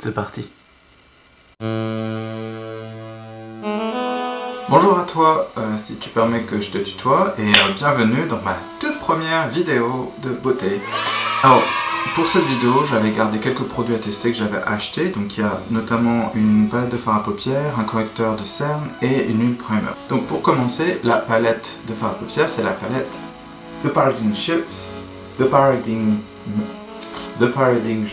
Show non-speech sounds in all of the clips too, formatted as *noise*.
C'est parti. Bonjour à toi, euh, si tu permets que je te tutoie, et euh, bienvenue dans ma toute première vidéo de beauté. Alors, pour cette vidéo, j'avais gardé quelques produits à tester que j'avais achetés. Donc il y a notamment une palette de fard à paupières, un correcteur de cerne et une huile primer. Donc pour commencer, la palette de fard à paupières, c'est la palette The Paradigm Shift, The Paradigm... The Paradigm...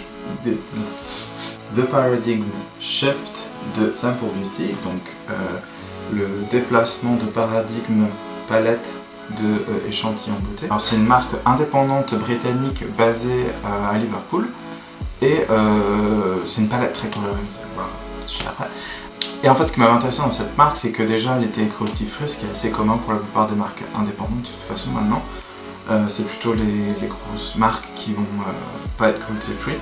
The Paradigm Shift de Simple Beauty, donc euh, le déplacement de paradigme palette de euh, échantillons beauté. C'est une marque indépendante britannique basée à Liverpool et euh, c'est une palette très colorée, vous allez voir tout de suite après. Et en fait ce qui m'avait intéressé dans cette marque c'est que déjà elle était cruelty free, ce qui est assez commun pour la plupart des marques indépendantes de toute façon maintenant. c'est plutôt les, grosses marques qui vont pas être cruelty free.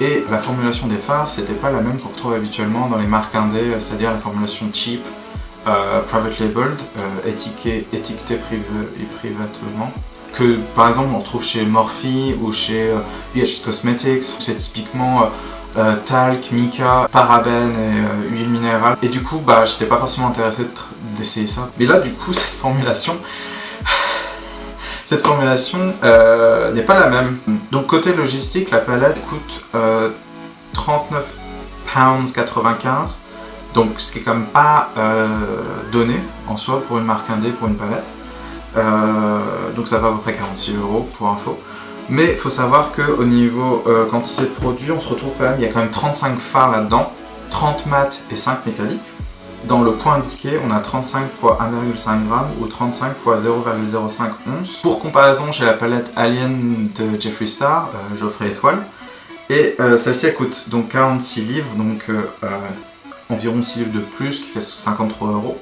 Et la formulation des fards, c'était pas la même qu'on retrouve habituellement dans les marques indé, c'est-à-dire la formulation cheap, euh, private labeled, euh, étiqueté, étiqueté privé, et privatement, que par exemple on retrouve chez Morphe ou chez euh, Cosmetics, c'est typiquement euh, talc, mica, parabènes et huile minérale. Et du coup, bah, j'étais pas forcément intéressé d'essayer ça. Mais là, du coup, *laughs* cette formulation, cette formulation n'est pas la même. Donc côté logistique, la palette coûte 39 pounds 95 donc ce qui est quand même pas euh, donné en soi pour une marque indé, pour une palette. Euh, donc ça va à peu près 46 euros pour info. Mais il faut savoir qu'au niveau euh, quantité de produits, on se retrouve quand même, il y a quand même 35 fards là-dedans, 30 mat et 5 métalliques. Dans le point indiqué, on a 35 x 1,5 g ou 35 x 0,05 onces. Pour comparaison, j'ai la palette Alien de Jeffree Star, Geoffrey Étoile. Et celle-ci elle coûte donc 46 livres, donc environ 6 livres de plus, qui fait 53 euros.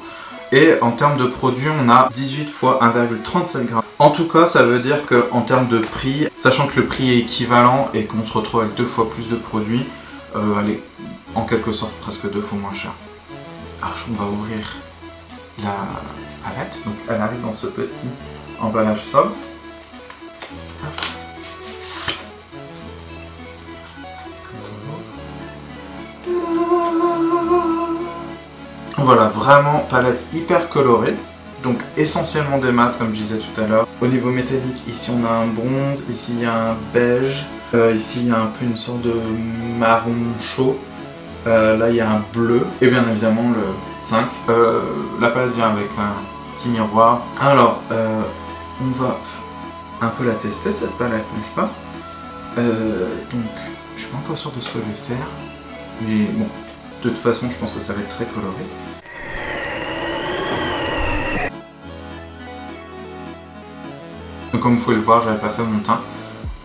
Et en termes de produits, on a 18 x 1,37 g. En tout cas, ça veut dire qu'en termes de prix, sachant que le prix est équivalent et qu'on se retrouve avec deux fois plus de produits, euh, elle est en quelque sorte presque deux fois moins cher. Alors, on va ouvrir la palette. Donc, elle arrive dans ce petit emballage sobre. Voilà, vraiment palette hyper colorée. Donc essentiellement des mats comme je disais tout à l'heure. Au niveau métallique, ici on a un bronze, ici il y a un beige, euh, ici il y a un peu une sorte de marron chaud. Euh, là il y a un bleu et bien évidemment le 5. Euh, la palette vient avec un petit miroir. Alors on va un peu la tester cette palette n'est-ce pas? Donc je suis pas encore sûr de ce que je vais faire. Mais bon, de toute façon je pense que ça va être très coloré. comme vous pouvez le voir, j'avais pas fait mon teint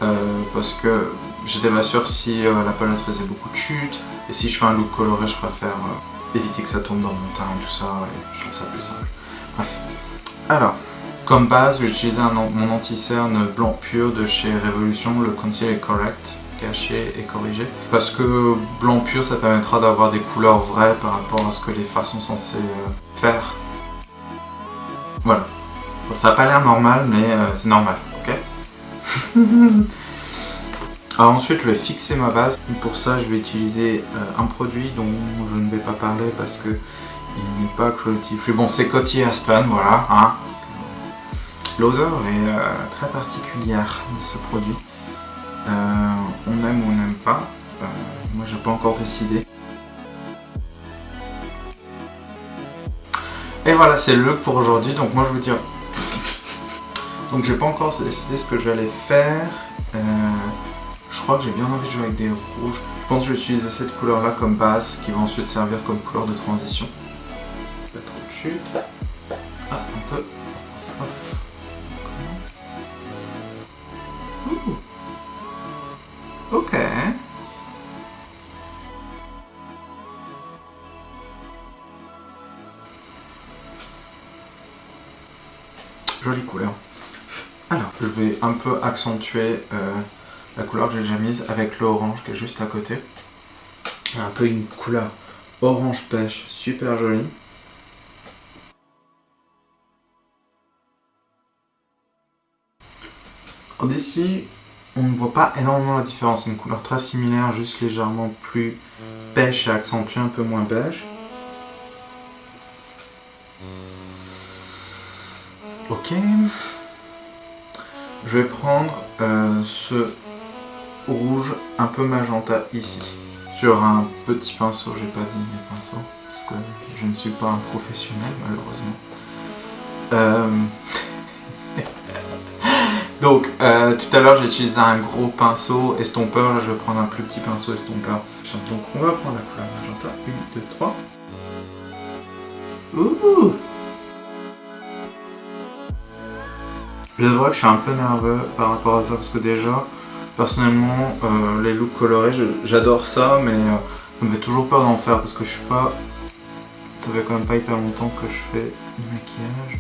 euh, parce que j'étais pas sûr si euh, la palette faisait beaucoup de chute et si je fais un look coloré, je préfère euh, éviter que ça tombe dans mon teint et tout ça et je trouve ça plus simple. Bref. Alors, comme base, j'ai utilisé mon anti-cerne blanc pur de chez Revolution, le Conceal Correct, caché et corrigé. Parce que blanc pur, ça permettra d'avoir des couleurs vraies par rapport à ce que les fards sont censés faire. Voilà ça n'a pas l'air normal, mais euh, c'est normal, ok? *laughs* Alors ensuite, je vais fixer ma base. Pour ça, je vais utiliser euh, un produit dont je ne vais pas parler parce que il n'est pas cruelty. Bon, c'est Coty Aspen, voilà. Hein. L'odeur est euh, très particulière de ce produit. on aime ou on n'aime pas. moi, j'ai pas encore décidé. Et voilà, c'est le pour aujourd'hui. Donc moi, je vous dis *laughs* donc j'ai pas encore décidé ce que je vais faire. Je crois que j'ai bien envie de jouer avec des rouges. Je pense que je vais utiliser cette couleur là comme base qui va ensuite servir comme couleur de transition. Pas trop de chute. Ah, un peu. Ouh. Ok. Jolie couleur. Alors, je vais un peu accentuer euh, la couleur que j'ai déjà mise avec l'orange qui est juste à côté. Un peu une couleur orange pêche, super jolie. D'ici on ne voit pas énormément la différence. Une couleur très similaire, juste légèrement plus beige et accentuée, un peu moins beige. Ok. Je vais prendre euh, ce rouge un peu magenta ici. Sur un petit pinceau, j'ai pas dit mes pinceaux, parce que je ne suis pas un professionnel malheureusement. Euh, *laughs* donc, euh, tout à l'heure j'ai utilisé un gros pinceau estompeur, là je vais prendre un plus petit pinceau estompeur. Donc on va prendre la couleur magenta, 1, 2, 3. Ouh Je dois que je suis un peu nerveux par rapport à ça parce que déjà, personnellement, euh, les looks colorés, j'adore ça, mais euh, ça me fait toujours peur d'en faire parce que je suis pas... Ça fait quand même pas hyper longtemps que je fais du maquillage.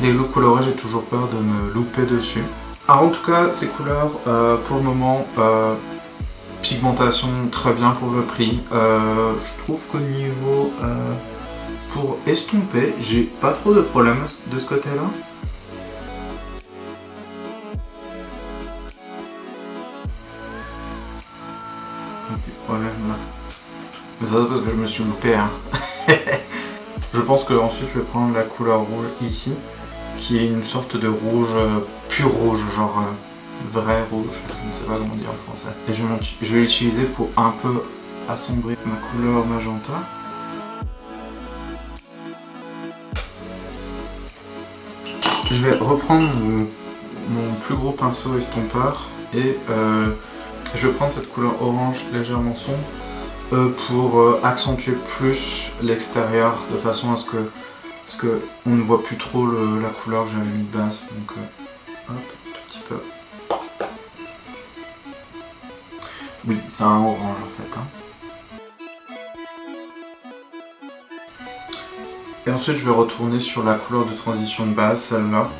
Les looks colorés, j'ai toujours peur de me louper dessus. Alors en tout cas, ces couleurs, euh, pour le moment, pigmentation très bien pour le prix. je trouve qu'au niveau pour estomper, j'ai pas trop de problèmes de ce côté-là. Petit problème là. Mais ça c'est parce que je me suis loupé. Hein. *laughs* je pense que ensuite je vais prendre la couleur rouge ici, qui est une sorte de rouge euh, pur rouge, genre euh, vrai rouge, je ne sais pas comment dire en français. Et je vais l'utiliser pour un peu assombrir ma couleur magenta. Je vais reprendre mon, plus gros pinceau estompeur et euh, je vais prendre cette couleur orange légèrement sombre euh, pour euh, accentuer plus l'extérieur de façon à ce que, on ne voit plus trop la couleur que j'avais mis de base. Donc hop, tout petit peu. Oui, c'est un orange en fait. Hein. Et ensuite je vais retourner sur la couleur de transition de base, celle-là,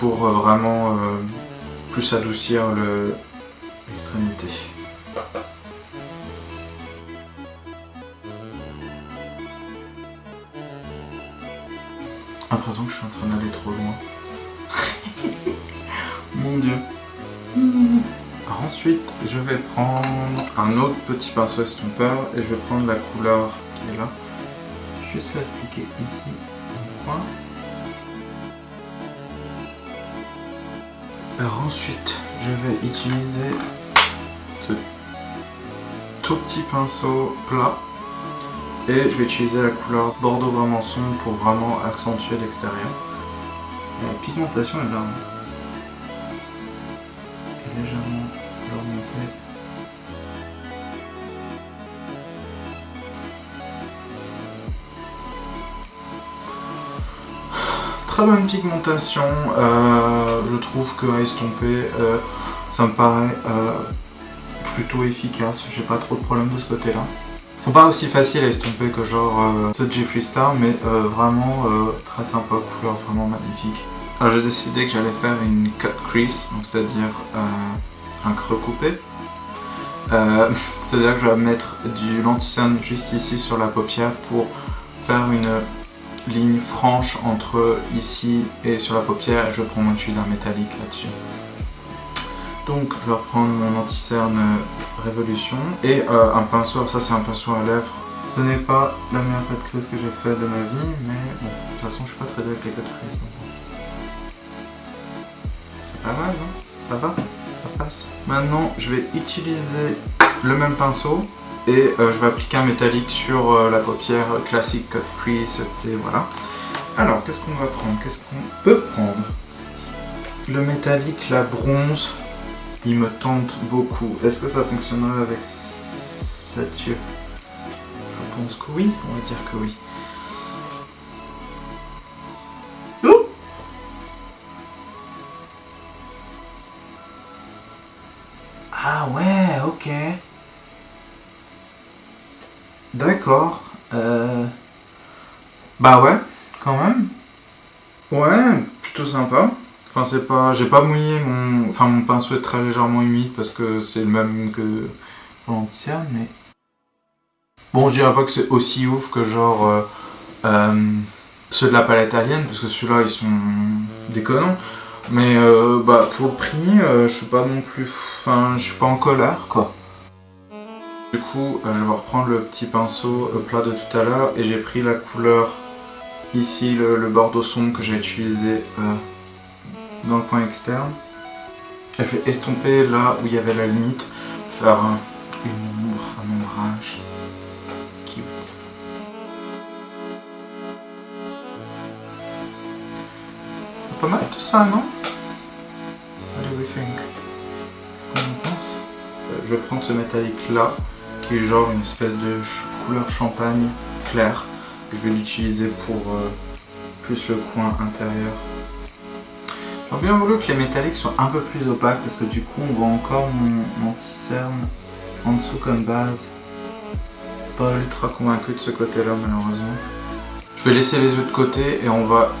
pour euh, vraiment euh, plus adoucir l'extrémité. l'impression que je suis en train d'aller trop loin. *laughs* Mon dieu. ensuite, je vais prendre un autre petit pinceau estompeur et je vais prendre la couleur qui est là juste l'appliquer ici. Alors ensuite, je vais utiliser ce tout petit pinceau plat et je vais utiliser la couleur bordeaux vraiment sombre pour vraiment accentuer l'extérieur. La pigmentation est là. légèrement remonter. très bonne pigmentation, euh, je trouve que à estomper, euh, ça me paraît euh, plutôt efficace, j'ai pas trop de problème de ce côté-là. Ils sont pas aussi faciles à estomper que genre ce Jeffree Star, mais vraiment très sympa, couleur vraiment magnifique. Alors j'ai décidé que j'allais faire une cut crease, c'est-à-dire un creux coupé. *laughs* c'est-à-dire que je vais mettre du lenticerne juste ici sur la paupière pour faire une ligne franche entre ici et sur la paupière je prends mon un métallique là-dessus. Donc je vais reprendre mon anti-cerne Révolution et euh, un pinceau, ça c'est un pinceau à lèvres. Ce n'est pas la meilleure cut crease que j'ai fait de ma vie, mais bon, de toute façon je suis pas très doué avec les cut crease. C'est pas mal, non Ça va? Ça passe? Maintenant je vais utiliser le même pinceau, et euh, je vais appliquer un métallique sur euh, la paupière classique Cut Crease, etc. Voilà. Alors, qu'est-ce qu'on va prendre? Qu'est-ce qu'on peut prendre? Le métallique, la bronze, il me tente beaucoup. Est-ce que ça fonctionnerait avec cette yeux Je pense que oui, on va dire que oui. Bah ouais, quand même. Ouais, plutôt sympa. Enfin, c'est pas... J'ai pas mouillé mon... Enfin, mon pinceau est très légèrement humide parce que c'est le même que l'anticerne, mais... Bon, je dirais pas que c'est aussi ouf que genre... Euh, euh, ceux de la palette alien, parce que ceux-là, ils sont déconnants. Mais euh, bah, pour le prix, je suis pas non plus... Enfin, je suis pas en colère, quoi. Du coup, je vais reprendre le petit pinceau plat de tout à l'heure et j'ai pris la couleur ici, le, bordeaux sombre que j'ai utilisé dans le coin externe. J'ai fait estomper là où il y avait la limite, faire une ombre, un ombrage. Pas mal tout ça, non? What do we think Qu'est-ce qu'on en pense? Euh, Je vais prendre ce métallique là, qui est genre une espèce de couleur champagne claire. Je vais l'utiliser pour euh, plus le coin intérieur. J'aurais bien voulu que les métalliques soient un peu plus opaques parce que du coup on voit encore mon anti-cerne en dessous comme base. Pas ultra convaincu de ce côté-là malheureusement. Je vais laisser les yeux de côté et on va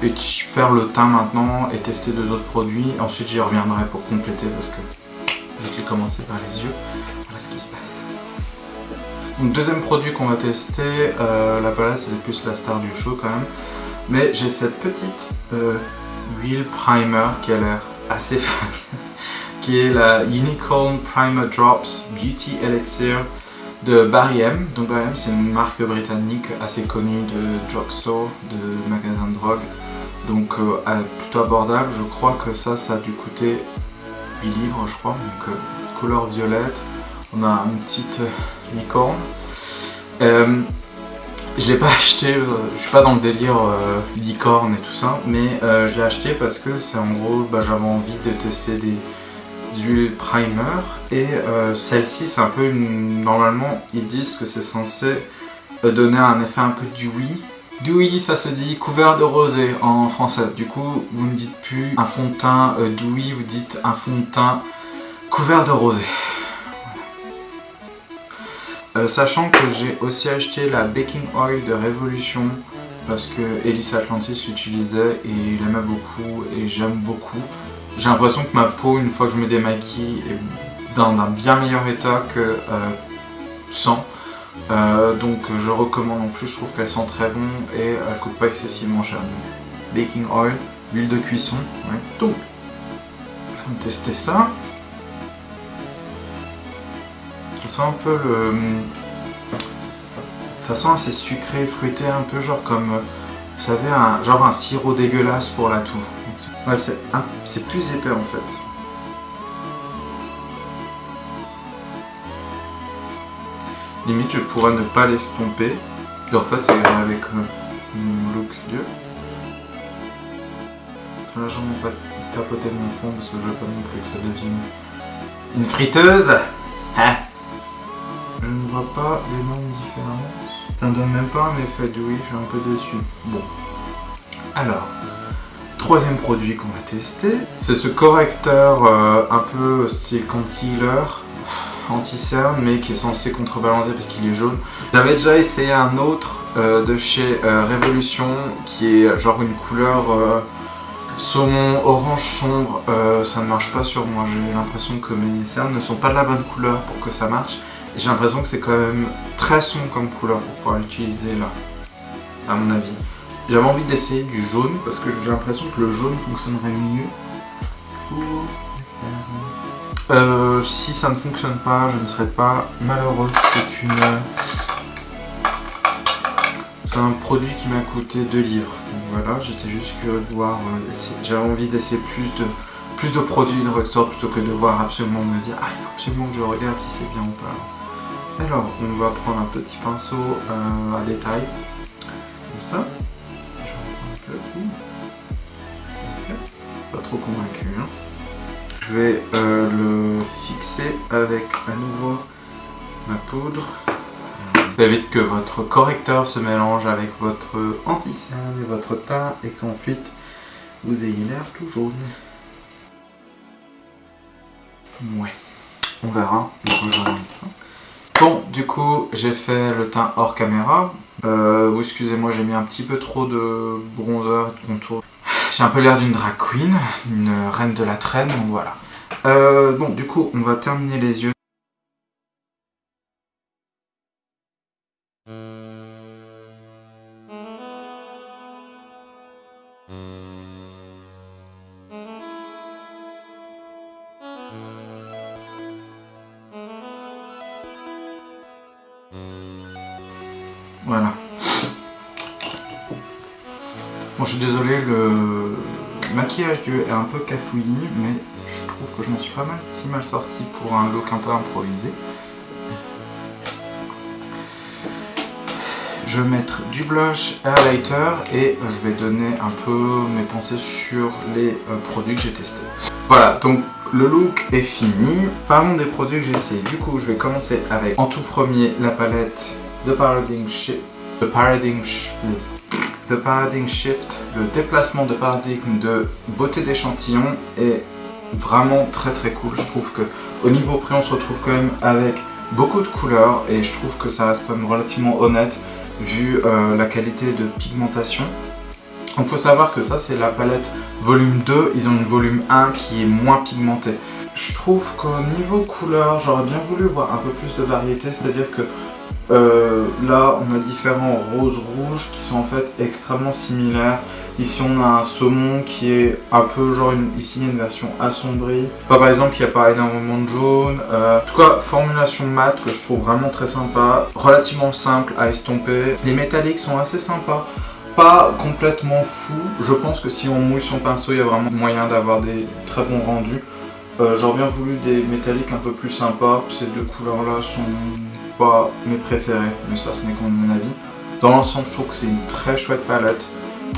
faire le teint maintenant et tester deux autres produits. Ensuite j'y reviendrai pour compléter parce que j'ai commencé par les yeux, deuxième produit qu'on va tester, euh, la palette c'est plus la star du show quand même. Mais j'ai cette petite euh, huile primer qui a l'air assez *laughs* fun, qui est la Unicorn Primer Drops Beauty Elixir de Barry M. Donc Barry M c'est une marque britannique assez connue de drugstore, de magasin de drogue. Donc euh, plutôt abordable, je crois que ça, ça a dû coûter 8 livres je crois, donc euh, couleur violette. On a une petite euh, licorne. je l'ai pas *laughs* acheté, je suis pas dans le délire licorne et tout ça, mais je l'ai acheté parce que c'est en gros, bah, j'avais envie de tester des, huiles primer et euh, celle-ci c'est un peu normalement ils disent que c'est censé euh, donner un effet un peu dewy dewy ça se dit couvert de rosé en français. Du coup vous ne dites plus un fond de teint euh, vous dites un fond de teint couvert de rosé sachant que j'ai aussi acheté la baking oil de Révolution parce que Ellis Atlantis l'utilisait et il aimait beaucoup et j'aime beaucoup j'ai l'impression que ma peau, une fois que je me démaquille, est dans un bien meilleur état que euh, sans. Euh, donc je recommande en plus, je trouve qu'elle sent très bon et elle coûte pas excessivement cher. Baking oil, l'huile de cuisson. Donc, on ça. Ça sent un peu le... Ça sent assez sucré, fruité, un peu genre comme, vous savez, un, genre un sirop dégueulasse pour la toux. Ouais, c'est plus épais en fait. Limite, je pourrais ne pas l'estomper. Puis en fait, ça avec euh, mon look Dieu. Là, j'en ai pas tapoter mon fond parce que je veux pas non plus que ça devienne une friteuse. Je ne vois pas d'énormes différences. Ça ne donne même pas un effet de oui, je suis un peu déçu. Bon. Alors, troisième produit qu'on va tester, c'est ce correcteur euh, un peu style concealer anti-cerne mais qui est censé contrebalancer parce qu'il est jaune. J'avais déjà essayé un autre euh, de chez euh, Révolution qui est genre une couleur saumon orange sombre. ça ne marche pas sur moi, j'ai l'impression que mes cernes ne sont pas de la bonne couleur pour que ça marche. J'ai l'impression que c'est quand même très sombre comme couleur pour pouvoir l'utiliser là, à mon avis. J'avais envie d'essayer du jaune parce que j'ai l'impression que le jaune fonctionnerait mieux. Euh, si ça ne fonctionne pas, je ne serais pas malheureux. C'est une... C'est un produit qui m'a coûté 2 livres. Donc voilà, j'étais juste curieux de voir... Euh, j'avais envie d'essayer plus de, plus de produits de Rockstore plutôt que de voir absolument me dire « Ah, il faut absolument que je regarde si c'est bien ou pas. » Alors, on va prendre un petit pinceau euh, à détail, comme ça. Pas trop convaincu. Hein. Je vais euh, le fixer avec à nouveau ma poudre. Vous que votre correcteur se mélange avec votre anti-cerne et votre teint et qu'ensuite vous ayez l'air tout jaune. Ouais, on verra. Du coup, j'ai fait le teint hors caméra. Euh, excusez-moi, j'ai mis un petit peu trop de bronzer et de contour. J'ai un peu l'air d'une drag queen, une reine de la traîne, donc voilà. Euh, bon, du coup, on va terminer les yeux. Pas mal si mal sorti pour un look un peu improvisé. Je vais mettre du blush highlighter et je vais donner un peu mes pensées sur les euh, produits que j'ai testés. Voilà, donc le look est fini. Parlons des produits que j'ai essayés. Du coup, je vais commencer avec en tout premier la palette The Paradigm Shift. The Paradigm Shift. The Paradigm Shift, le déplacement de paradigme de beauté d'échantillon est vraiment très très cool. Je trouve que au niveau prix, on se retrouve quand même avec beaucoup de couleurs et je trouve que ça reste quand même relativement honnête vu euh, la qualité de pigmentation. Donc faut savoir que ça c'est la palette volume 2, ils ont une volume 1 qui est moins pigmentée. Je trouve qu'au niveau couleur, j'aurais bien voulu voir un peu plus de variété, c'est-à-dire que euh, là on a différents roses rouges qui sont en fait extrêmement similaires. Ici on a un saumon qui est un peu genre une, ici une version assombrie. par exemple il n'y a pas énormément de jaune. Euh, en tout cas formulation mat que je trouve vraiment très sympa. Relativement simple à estomper. Les métalliques sont assez sympas pas complètement fou. Je pense que si on mouille son pinceau, il y a vraiment moyen d'avoir des très bons rendus. Euh, j'aurais bien voulu des métalliques un peu plus sympas. Ces deux couleurs-là sont pas mes préférées, mais ça, ce n'est qu'en mon avis. Dans l'ensemble, je trouve que c'est une très chouette palette.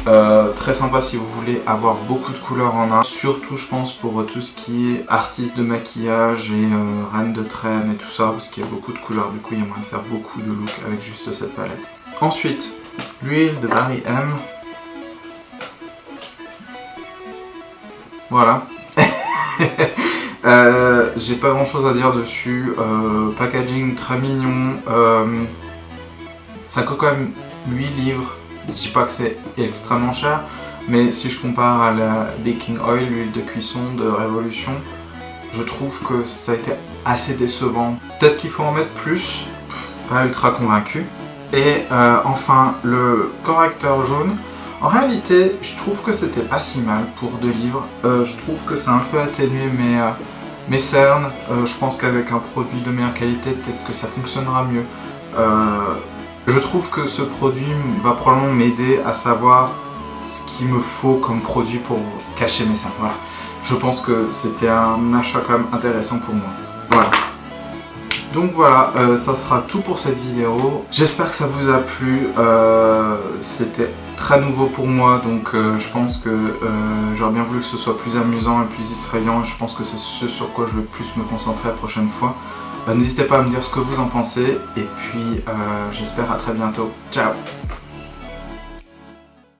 Euh, très sympa si vous voulez avoir beaucoup de couleurs en un. Surtout, je pense, pour tout ce qui est artiste de maquillage et euh, reine de traîne et tout ça, parce qu'il y a beaucoup de couleurs. Du coup, il y a moyen de faire beaucoup de looks avec juste cette palette. Ensuite, l'huile de Barry M. Voilà. *laughs* euh, J'ai pas grand chose à dire dessus. Packaging très mignon. Ça coûte quand même 8 livres. Je dis pas que c'est extrêmement cher. Mais si je compare à la baking oil, l'huile de cuisson de Révolution, je trouve que ça a été assez décevant. Peut-être qu'il faut en mettre plus. Pas ultra convaincu. Et euh, enfin, le correcteur jaune. En réalité, je trouve que c'était pas si mal pour deux livres. Euh, je trouve que c'est un peu atténué mes, euh, mes cernes. je pense qu'avec un produit de meilleure qualité, peut-être que ça fonctionnera mieux. Je trouve que ce produit va probablement m'aider à savoir ce qu'il me faut comme produit pour cacher mes cernes. Voilà. Je pense que c'était un achat quand même intéressant pour moi. Voilà. Donc voilà, euh, ça sera tout pour cette vidéo. J'espère que ça vous a plu. Euh, c'était très nouveau pour moi, donc euh, je pense que j'aurais bien voulu que ce soit plus amusant et plus distrayant. Je pense que c'est ce sur quoi je vais plus me concentrer la prochaine fois. N'hésitez pas à me dire ce que vous en pensez. Et puis, j'espère à très bientôt. Ciao